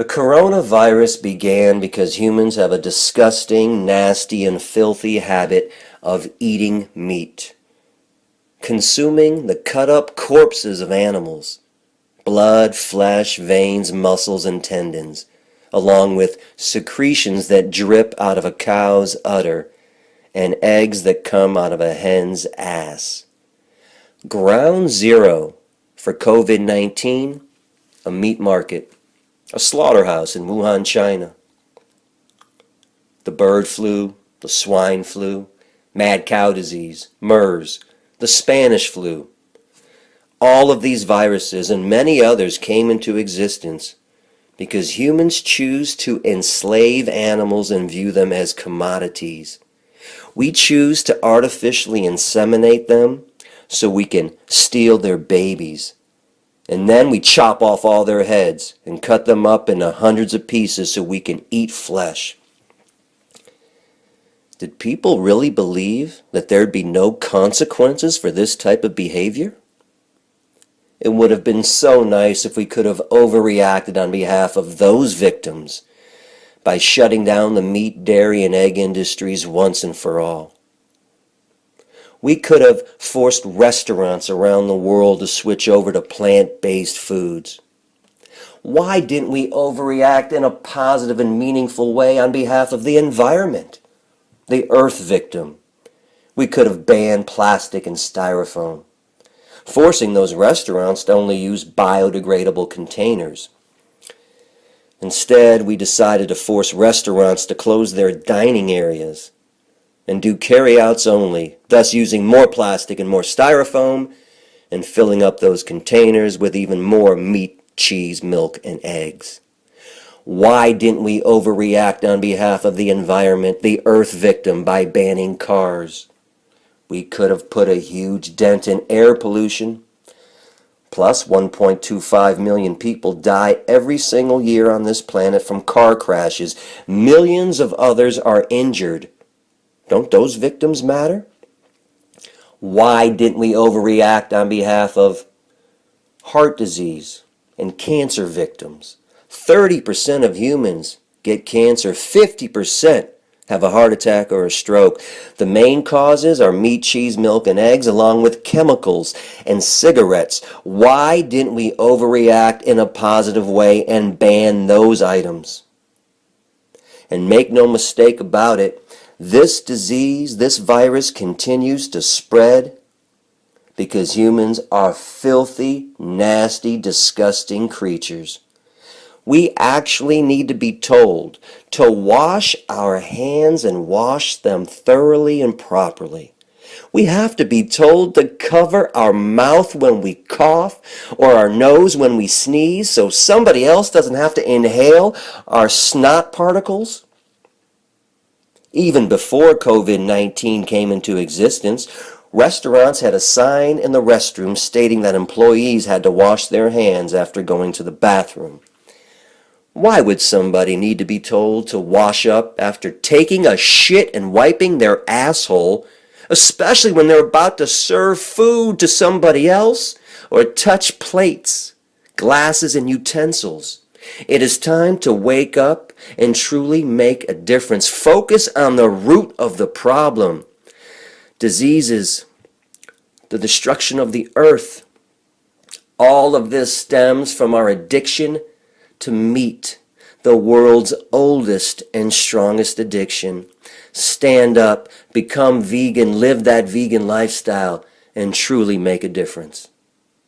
The coronavirus began because humans have a disgusting, nasty, and filthy habit of eating meat. Consuming the cut-up corpses of animals. Blood, flesh, veins, muscles, and tendons, along with secretions that drip out of a cow's udder and eggs that come out of a hen's ass. Ground zero for COVID-19, a meat market a slaughterhouse in Wuhan, China. The bird flu, the swine flu, mad cow disease, MERS, the Spanish flu. All of these viruses and many others came into existence because humans choose to enslave animals and view them as commodities. We choose to artificially inseminate them so we can steal their babies and then we chop off all their heads and cut them up into hundreds of pieces so we can eat flesh. Did people really believe that there'd be no consequences for this type of behavior? It would have been so nice if we could have overreacted on behalf of those victims by shutting down the meat, dairy, and egg industries once and for all. We could have forced restaurants around the world to switch over to plant-based foods. Why didn't we overreact in a positive and meaningful way on behalf of the environment, the earth victim? We could have banned plastic and styrofoam, forcing those restaurants to only use biodegradable containers. Instead, we decided to force restaurants to close their dining areas and do carryouts only, thus using more plastic and more styrofoam and filling up those containers with even more meat, cheese, milk, and eggs. Why didn't we overreact on behalf of the environment, the earth victim, by banning cars? We could have put a huge dent in air pollution. Plus, 1.25 million people die every single year on this planet from car crashes. Millions of others are injured don't those victims matter? Why didn't we overreact on behalf of heart disease and cancer victims? 30% of humans get cancer, 50% have a heart attack or a stroke. The main causes are meat, cheese, milk, and eggs, along with chemicals and cigarettes. Why didn't we overreact in a positive way and ban those items? And make no mistake about it, this disease, this virus continues to spread because humans are filthy, nasty, disgusting creatures. We actually need to be told to wash our hands and wash them thoroughly and properly. We have to be told to cover our mouth when we cough or our nose when we sneeze so somebody else doesn't have to inhale our snot particles. Even before COVID-19 came into existence, restaurants had a sign in the restroom stating that employees had to wash their hands after going to the bathroom. Why would somebody need to be told to wash up after taking a shit and wiping their asshole, especially when they're about to serve food to somebody else or touch plates, glasses, and utensils? It is time to wake up and truly make a difference. Focus on the root of the problem. Diseases, the destruction of the earth. All of this stems from our addiction to meat, the world's oldest and strongest addiction. Stand up, become vegan, live that vegan lifestyle, and truly make a difference.